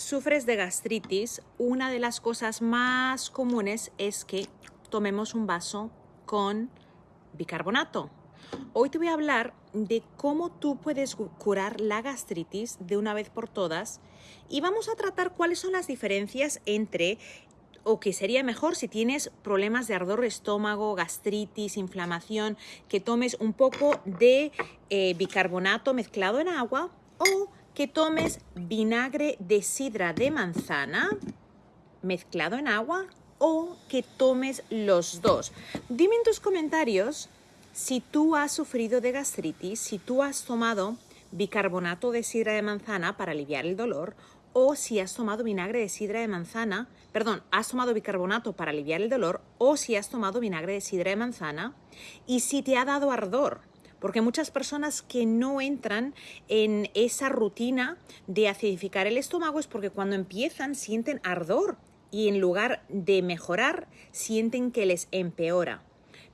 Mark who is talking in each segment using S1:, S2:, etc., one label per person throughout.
S1: sufres de gastritis, una de las cosas más comunes es que tomemos un vaso con bicarbonato. Hoy te voy a hablar de cómo tú puedes curar la gastritis de una vez por todas y vamos a tratar cuáles son las diferencias entre o que sería mejor si tienes problemas de ardor de estómago, gastritis, inflamación, que tomes un poco de eh, bicarbonato mezclado en agua o que tomes vinagre de sidra de manzana mezclado en agua o que tomes los dos. Dime en tus comentarios si tú has sufrido de gastritis, si tú has tomado bicarbonato de sidra de manzana para aliviar el dolor o si has tomado vinagre de sidra de manzana, perdón, has tomado bicarbonato para aliviar el dolor o si has tomado vinagre de sidra de manzana y si te ha dado ardor. Porque muchas personas que no entran en esa rutina de acidificar el estómago es porque cuando empiezan sienten ardor y en lugar de mejorar sienten que les empeora.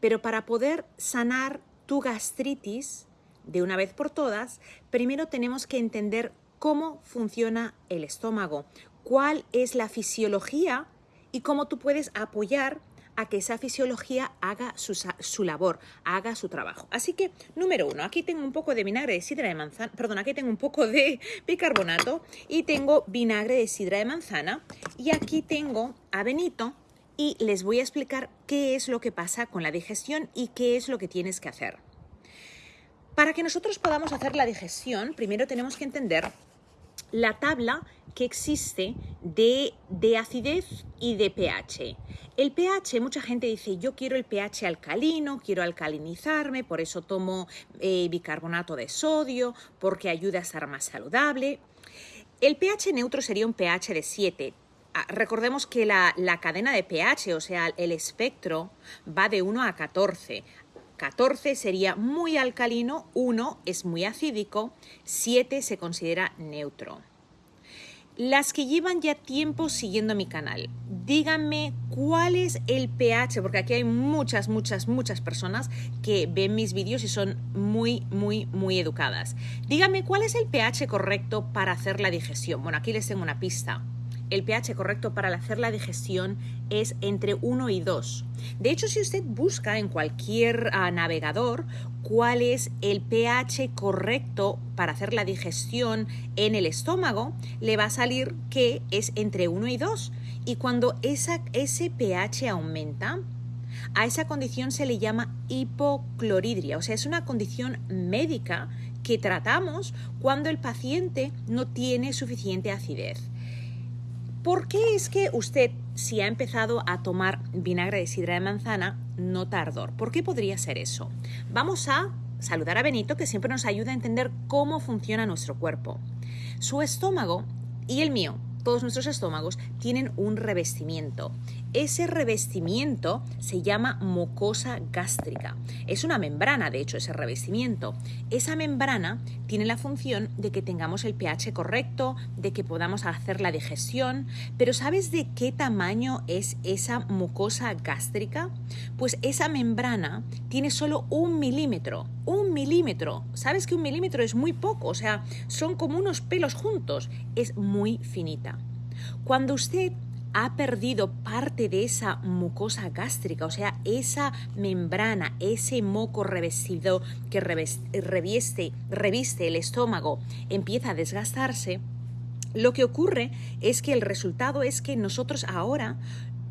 S1: Pero para poder sanar tu gastritis de una vez por todas, primero tenemos que entender cómo funciona el estómago, cuál es la fisiología y cómo tú puedes apoyar a que esa fisiología haga su, labor, haga su trabajo. Así que, número uno, aquí tengo un poco de vinagre de sidra de manzana, perdón, aquí tengo un poco de bicarbonato y tengo vinagre de sidra de manzana y aquí tengo a Benito y les voy a explicar qué es lo que pasa con la digestión y qué es lo que tienes que hacer. Para que nosotros podamos hacer la digestión, primero tenemos que entender la tabla que existe de, acidez y de pH. El pH, mucha gente dice, yo quiero el pH alcalino, quiero alcalinizarme, por eso tomo eh, bicarbonato de sodio, porque ayuda a estar más saludable. El pH neutro sería un pH de 7. Ah, recordemos que la, la cadena de pH, o sea, el espectro, va de 1 a 14. 14 sería muy alcalino, 1 es muy acídico, 7 se considera neutro. Las que llevan ya tiempo siguiendo mi canal, díganme cuál es el pH, porque aquí hay muchas, muchas, muchas personas que ven mis vídeos y son muy, muy, muy educadas. Díganme cuál es el pH correcto para hacer la digestión. Bueno, aquí les tengo una pista el pH correcto para hacer la digestión es entre 1 y 2. De hecho, si usted busca en cualquier ah, navegador cuál es el pH correcto para hacer la digestión en el estómago, le va a salir que es entre 1 y 2. Y cuando esa, ese pH aumenta, a esa condición se le llama hipocloridria, o sea, es una condición médica que tratamos cuando el paciente no tiene suficiente acidez. ¿Por qué es que usted, si ha empezado a tomar vinagre de sidra de manzana, nota ardor? ¿Por qué podría ser eso? Vamos a saludar a Benito, que siempre nos ayuda a entender cómo funciona nuestro cuerpo. Su estómago y el mío todos nuestros estómagos tienen un revestimiento. Ese revestimiento se llama mucosa gástrica. Es una membrana, de hecho, ese revestimiento. Esa membrana tiene la función de que tengamos el pH correcto, de que podamos hacer la digestión, pero ¿sabes de qué tamaño es esa mucosa gástrica? Pues esa membrana tiene solo un milímetro, un milímetro. ¿Sabes que un milímetro es muy poco? O sea, son como unos pelos juntos. Es muy finita. Cuando usted ha perdido parte de esa mucosa gástrica, o sea, esa membrana, ese moco revestido que reviste, reviste el estómago, empieza a desgastarse, lo que ocurre es que el resultado es que nosotros ahora,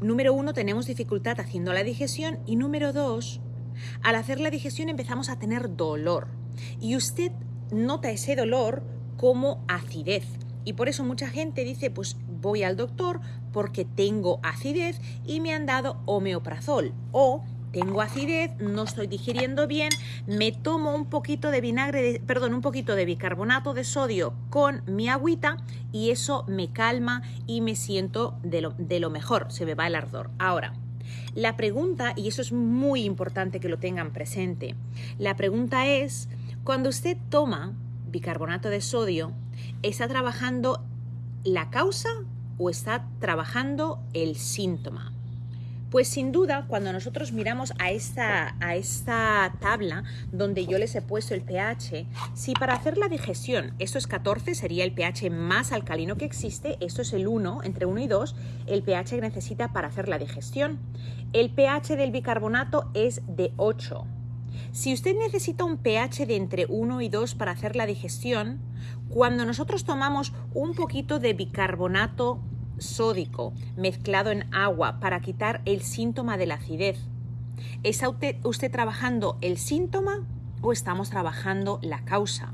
S1: número uno, tenemos dificultad haciendo la digestión y número dos, al hacer la digestión empezamos a tener dolor y usted nota ese dolor como acidez. Y por eso mucha gente dice, pues voy al doctor porque tengo acidez y me han dado homeoprazol o tengo acidez, no estoy digiriendo bien, me tomo un poquito de vinagre, perdón, un poquito de bicarbonato de sodio con mi agüita y eso me calma y me siento de lo, de lo mejor, se me va el ardor. Ahora, la pregunta, y eso es muy importante que lo tengan presente, la pregunta es, cuando usted toma bicarbonato de sodio, ¿está trabajando la causa o está trabajando el síntoma. Pues sin duda, cuando nosotros miramos a esta, a esta tabla donde yo les he puesto el pH, si para hacer la digestión, esto es 14, sería el pH más alcalino que existe, esto es el 1, entre 1 y 2, el pH que necesita para hacer la digestión. El pH del bicarbonato es de 8. Si usted necesita un pH de entre 1 y 2 para hacer la digestión, cuando nosotros tomamos un poquito de bicarbonato sódico mezclado en agua para quitar el síntoma de la acidez, ¿está usted, trabajando el síntoma o estamos trabajando la causa?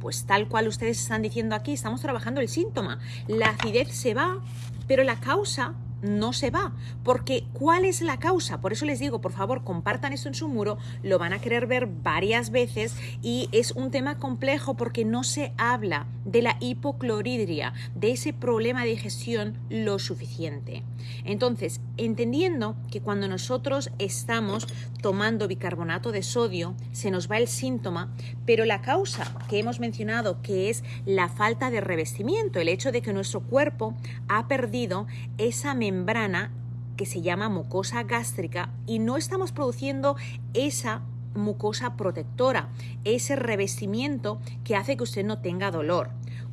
S1: Pues tal cual ustedes están diciendo aquí, estamos trabajando el síntoma. La acidez se va, pero la causa no se va. Porque ¿cuál es la causa? Por eso les digo, por favor, compartan esto en su muro, lo van a querer ver varias veces y es un tema complejo porque no se habla de la hipocloridria, de ese problema de digestión lo suficiente. Entonces, entendiendo que cuando nosotros estamos tomando bicarbonato de sodio, se nos va el síntoma, pero la causa que hemos mencionado, que es la falta de revestimiento, el hecho de que nuestro cuerpo ha perdido esa membrana que se llama mucosa gástrica y no estamos produciendo esa mucosa protectora, ese revestimiento que hace que usted no tenga dolor.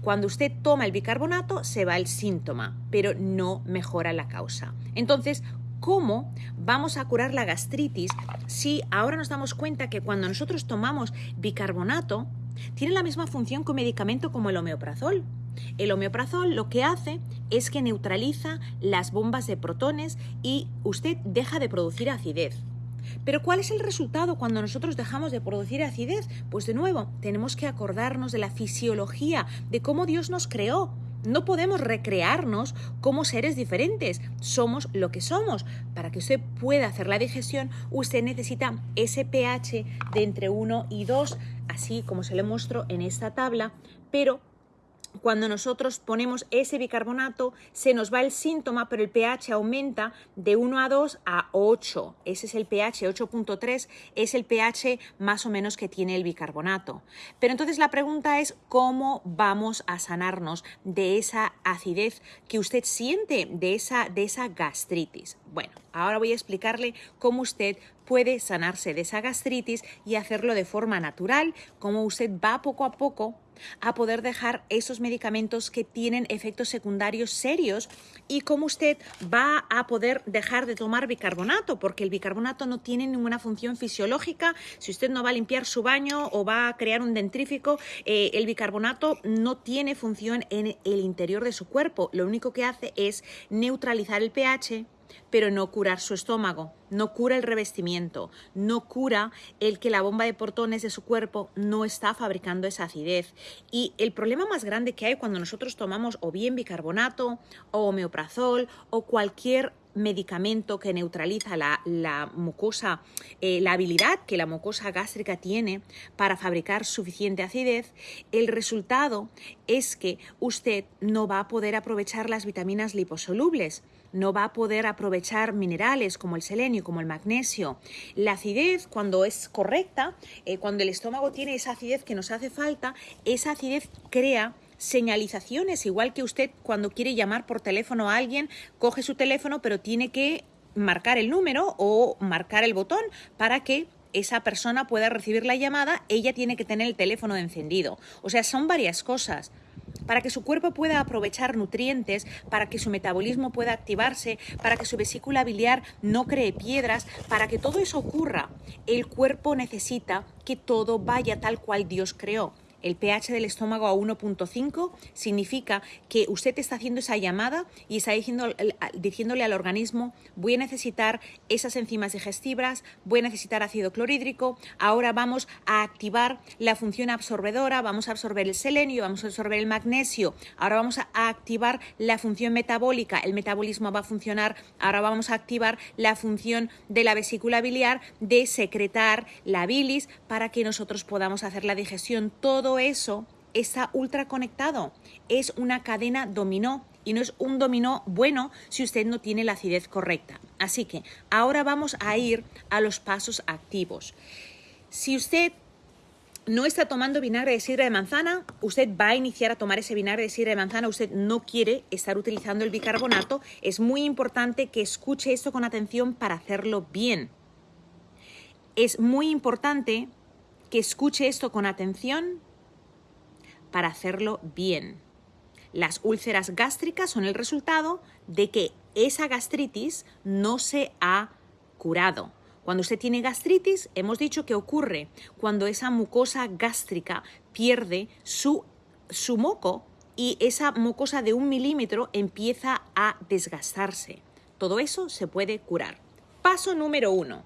S1: Cuando usted toma el bicarbonato se va el síntoma, pero no mejora la causa. Entonces, ¿cómo vamos a curar la gastritis si ahora nos damos cuenta que cuando nosotros tomamos bicarbonato tiene la misma función que un medicamento como el homeoprazol? El homeoprazol lo que hace es que neutraliza las bombas de protones y usted deja de producir acidez. Pero ¿cuál es el resultado cuando nosotros dejamos de producir acidez? Pues de nuevo, tenemos que acordarnos de la fisiología, de cómo Dios nos creó. No podemos recrearnos como seres diferentes, somos lo que somos. Para que usted pueda hacer la digestión, usted necesita ese pH de entre 1 y 2, así como se le muestro en esta tabla, pero cuando nosotros ponemos ese bicarbonato, se nos va el síntoma, pero el pH aumenta de 1 a 2 a 8. Ese es el pH, 8.3 es el pH más o menos que tiene el bicarbonato. Pero entonces la pregunta es, ¿cómo vamos a sanarnos de esa acidez que usted siente, de esa, de esa gastritis? Bueno, ahora voy a explicarle cómo usted puede sanarse de esa gastritis y hacerlo de forma natural, cómo usted va poco a poco a poder dejar esos medicamentos que tienen efectos secundarios serios y cómo usted va a poder dejar de tomar bicarbonato, porque el bicarbonato no tiene ninguna función fisiológica. Si usted no va a limpiar su baño o va a crear un dentrífico, eh, el bicarbonato no tiene función en el interior de su cuerpo. Lo único que hace es neutralizar el pH pero no curar su estómago, no cura el revestimiento, no cura el que la bomba de portones de su cuerpo no está fabricando esa acidez. Y el problema más grande que hay cuando nosotros tomamos o bien bicarbonato o homeoprazol o cualquier medicamento que neutraliza la, mucosa, eh, la habilidad que la mucosa gástrica tiene para fabricar suficiente acidez, el resultado es que usted no va a poder aprovechar las vitaminas liposolubles no va a poder aprovechar minerales como el selenio, como el magnesio. La acidez, cuando es correcta, eh, cuando el estómago tiene esa acidez que nos hace falta, esa acidez crea señalizaciones, igual que usted cuando quiere llamar por teléfono a alguien, coge su teléfono, pero tiene que marcar el número o marcar el botón para que esa persona pueda recibir la llamada, ella tiene que tener el teléfono encendido. O sea, son varias cosas para que su cuerpo pueda aprovechar nutrientes, para que su metabolismo pueda activarse, para que su vesícula biliar no cree piedras, para que todo eso ocurra, el cuerpo necesita que todo vaya tal cual Dios creó el pH del estómago a 1.5 significa que usted está haciendo esa llamada y está diciéndole al organismo, voy a necesitar esas enzimas digestivas, voy a necesitar ácido clorhídrico, ahora vamos a activar la función absorbedora, vamos a absorber el selenio, vamos a absorber el magnesio, ahora vamos a activar la función metabólica, el metabolismo va a funcionar, ahora vamos a activar la función de la vesícula biliar de secretar la bilis para que nosotros podamos hacer la digestión. Todo eso está ultra conectado. Es una cadena dominó y no es un dominó bueno si usted no tiene la acidez correcta. Así que ahora vamos a ir a los pasos activos. Si usted no está tomando vinagre de sidra de manzana, usted va a iniciar a tomar ese vinagre de sidra de manzana, usted no quiere estar utilizando el bicarbonato, es muy importante que escuche esto con atención para hacerlo bien. Es muy importante que escuche esto con atención para hacerlo bien. Las úlceras gástricas son el resultado de que esa gastritis no se ha curado. Cuando usted tiene gastritis, hemos dicho que ocurre cuando esa mucosa gástrica pierde su, su moco y esa mucosa de un milímetro empieza a desgastarse. Todo eso se puede curar. Paso número uno.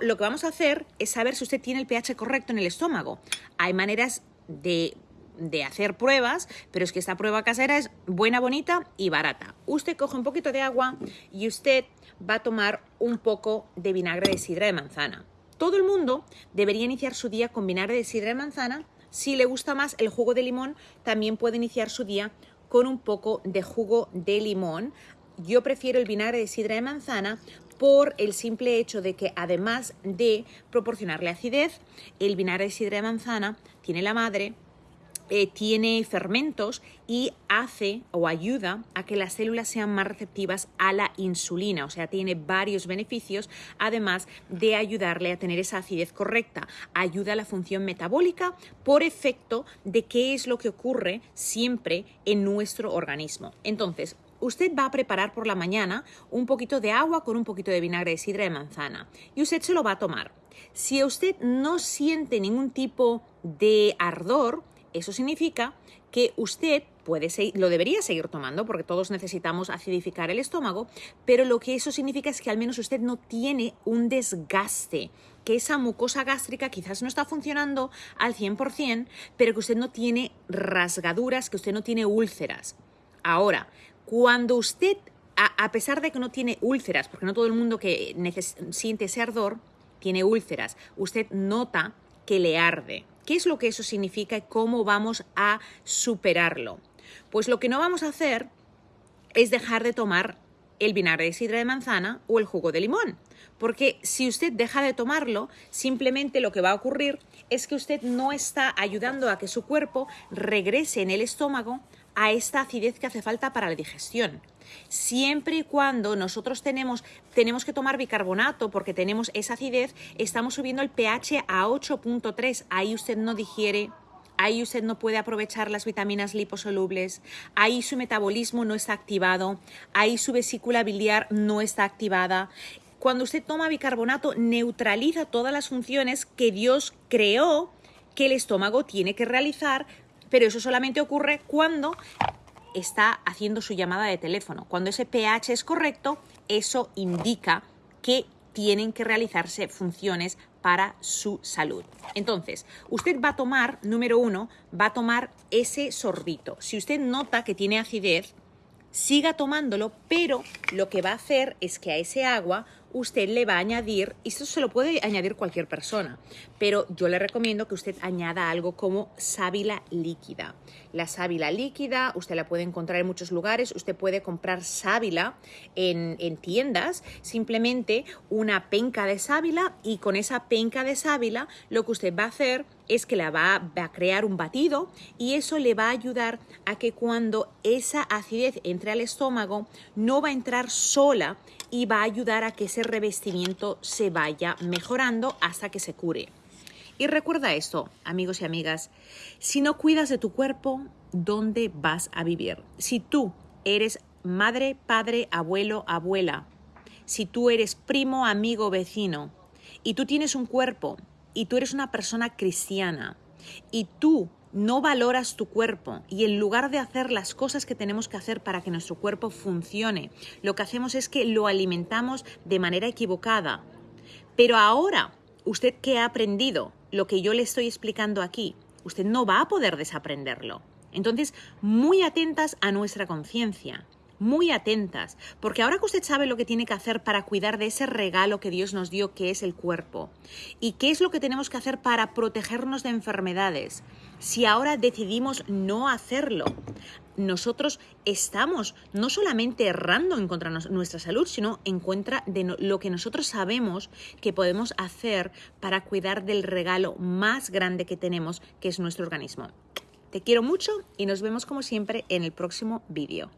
S1: lo que vamos a hacer es saber si usted tiene el pH correcto en el estómago. Hay maneras de de hacer pruebas, pero es que esta prueba casera es buena, bonita y barata. Usted coge un poquito de agua y usted va a tomar un poco de vinagre de sidra de manzana. Todo el mundo debería iniciar su día con vinagre de sidra de manzana. Si le gusta más el jugo de limón, también puede iniciar su día con un poco de jugo de limón. Yo prefiero el vinagre de sidra de manzana por el simple hecho de que además de proporcionarle acidez, el vinagre de sidra de manzana tiene la madre eh, tiene fermentos y hace o ayuda a que las células sean más receptivas a la insulina, o sea, tiene varios beneficios, además de ayudarle a tener esa acidez correcta. Ayuda a la función metabólica por efecto de qué es lo que ocurre siempre en nuestro organismo. Entonces, usted va a preparar por la mañana un poquito de agua con un poquito de vinagre de sidra de manzana y usted se lo va a tomar. Si usted no siente ningún tipo de ardor, eso significa que usted puede lo debería seguir tomando porque todos necesitamos acidificar el estómago, pero lo que eso significa es que al menos usted no tiene un desgaste, que esa mucosa gástrica quizás no está funcionando al 100%, pero que usted no tiene rasgaduras, que usted no tiene úlceras. Ahora, cuando usted, a, pesar de que no tiene úlceras, porque no todo el mundo que siente ese ardor tiene úlceras, usted nota que le arde. ¿Qué es lo que eso significa y cómo vamos a superarlo? Pues lo que no vamos a hacer es dejar de tomar el vinagre de sidra de manzana o el jugo de limón. Porque si usted deja de tomarlo, simplemente lo que va a ocurrir es que usted no está ayudando a que su cuerpo regrese en el estómago a esta acidez que hace falta para la digestión. Siempre y cuando nosotros tenemos, tenemos que tomar bicarbonato porque tenemos esa acidez, estamos subiendo el pH a 8.3. Ahí usted no digiere, ahí usted no puede aprovechar las vitaminas liposolubles, ahí su metabolismo no está activado, ahí su vesícula biliar no está activada. Cuando usted toma bicarbonato, neutraliza todas las funciones que Dios creó que el estómago tiene que realizar pero eso solamente ocurre cuando está haciendo su llamada de teléfono. Cuando ese pH es correcto, eso indica que tienen que realizarse funciones para su salud. Entonces, usted va a tomar, número uno, va a tomar ese sorbito. Si usted nota que tiene acidez, siga tomándolo, pero lo que va a hacer es que a ese agua usted le va a añadir, y esto se lo puede añadir cualquier persona, pero yo le recomiendo que usted añada algo como sábila líquida. La sábila líquida, usted la puede encontrar en muchos lugares, usted puede comprar sábila en, en tiendas, simplemente una penca de sábila y con esa penca de sábila lo que usted va a hacer es que la va, a crear un batido y eso le va a ayudar a que cuando esa acidez entre al estómago no va a entrar sola y va a ayudar a que ese revestimiento se vaya mejorando hasta que se cure. Y recuerda esto, amigos y amigas, si no cuidas de tu cuerpo, ¿dónde vas a vivir? Si tú eres madre, padre, abuelo, abuela, si tú eres primo, amigo, vecino, y tú tienes un cuerpo, y tú eres una persona cristiana, y tú no valoras tu cuerpo y en lugar de hacer las cosas que tenemos que hacer para que nuestro cuerpo funcione, lo que hacemos es que lo alimentamos de manera equivocada. Pero ahora, usted que ha aprendido lo que yo le estoy explicando aquí, usted no va a poder desaprenderlo. Entonces, muy atentas a nuestra conciencia. Muy atentas, porque ahora que usted sabe lo que tiene que hacer para cuidar de ese regalo que Dios nos dio, que es el cuerpo, y qué es lo que tenemos que hacer para protegernos de enfermedades, si ahora decidimos no hacerlo, nosotros estamos no solamente errando en contra de nuestra salud, sino en contra de lo que nosotros sabemos que podemos hacer para cuidar del regalo más grande que tenemos, que es nuestro organismo. Te quiero mucho y nos vemos como siempre en el próximo vídeo.